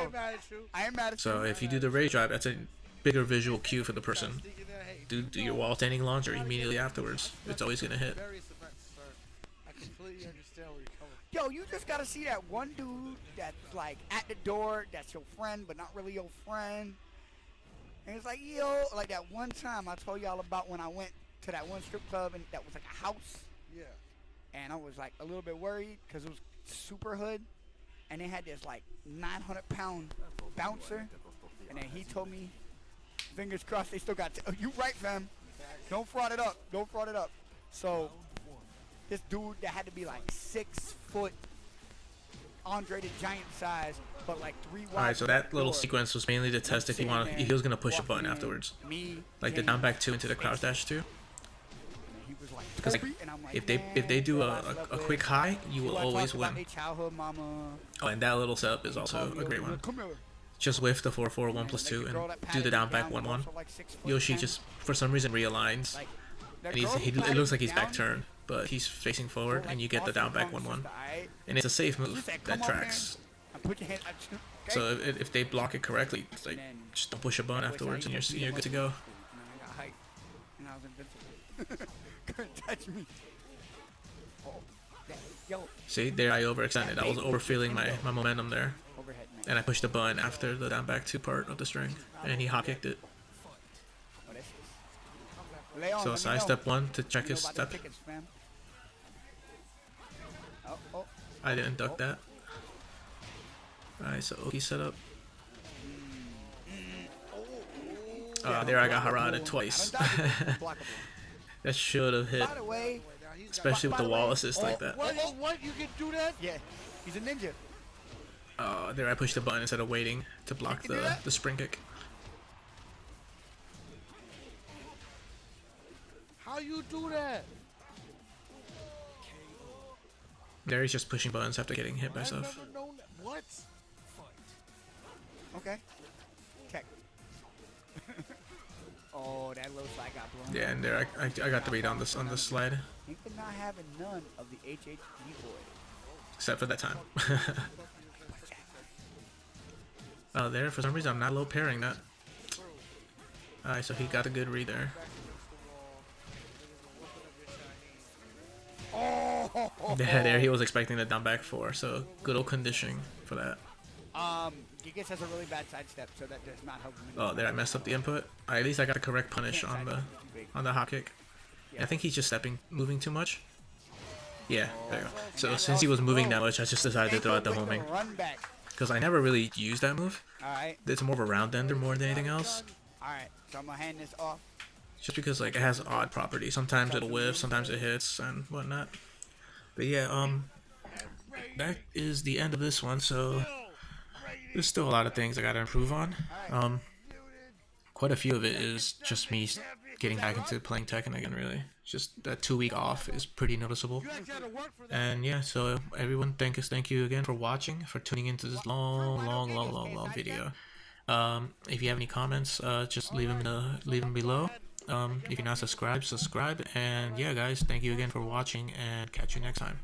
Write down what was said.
I ain't mad at you. I ain't mad at so if you do the rage drive, that's a bigger visual cue for the person. Do, do your wall standing launcher immediately afterwards. It's always gonna hit. Yo, you just gotta see that one dude that's like at the door, that's your friend, but not really your friend. And it's like, yo, like that one time I told y'all about when I went to that one strip club and that was like a house. Yeah. And I was like a little bit worried because it was super hood. And they had this like 900 pound bouncer. And then he told me, fingers crossed, they still got. T- oh, you right, fam. Don't fraud it up. Don't fraud it up. So this dude that had to be like six foot, Andre the Giant size, but like three. All right, so that little sequence was mainly to test if he wanted, if he was gonna push a button afterwards, like the down back two into the crouch dash two. Because like, if they if they do a, a, quick high, you will always win. Oh, and that little setup is also a great one. Just whiff the 4-4, 1 plus 2, and do the down back 1-1. Yoshi just, for some reason, realigns. And he's, he, it looks like he's back turned but he's facing forward, and you get the down back 1-1. And it's a safe move that tracks. So if, if they block it correctly, like just don't push a button afterwards, and you're you're good to go. See, there I overextended. I was overfeeling my, my momentum there. And I pushed the button after the down back two part of the string, and he hop kicked it. So side step one to check his step. I didn't duck that. Alright, so Oki set up. Oh, there I got Harada twice. that should have hit. Especially with the wall assist oh, like that. What? Oh, what? You can do that? Yeah. He's a ninja. Oh, there I pushed the button instead of waiting to block the, the spring kick. How you do that? There he's just pushing buttons after getting hit by stuff. What? Okay. Oh, that low slide got blown. Yeah, and there I, I, I got the read on this on this slide. Think of not having none of the HHG boy. Except for that time. oh, there for some reason I'm not low parrying that. Alright, so he got a good read there. Oh! Yeah, there he was expecting the down back four, so good old conditioning for that. Um, Gigas has a really bad sidestep, so that does not help him. Oh, there I messed up the input. at least I got the correct punish on the on the hop kick. Yeah, I think he's just stepping, moving too much. Yeah, there you go. So since he was moving that much, I just decided to throw out the homing. Because I never really used that move. Alright. It's more of a round ender more than anything else. Alright, so I'm gonna hand this off. Just because like it has odd properties. Sometimes it'll whiff, sometimes it hits and whatnot. But yeah, um, that is the end of this one. So there's still a lot of things I gotta improve on. Um, quite a few of it is just me getting back into playing Tekken again. Really, just that two week off is pretty noticeable. And yeah, so everyone, thank us, thank you again for watching, for tuning into this long, long, long, long, long video. Um, if you have any comments, uh, just leave them in the, leave them below. Um, if you're not subscribed, subscribe. And yeah, guys, thank you again for watching and catch you next time.